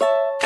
you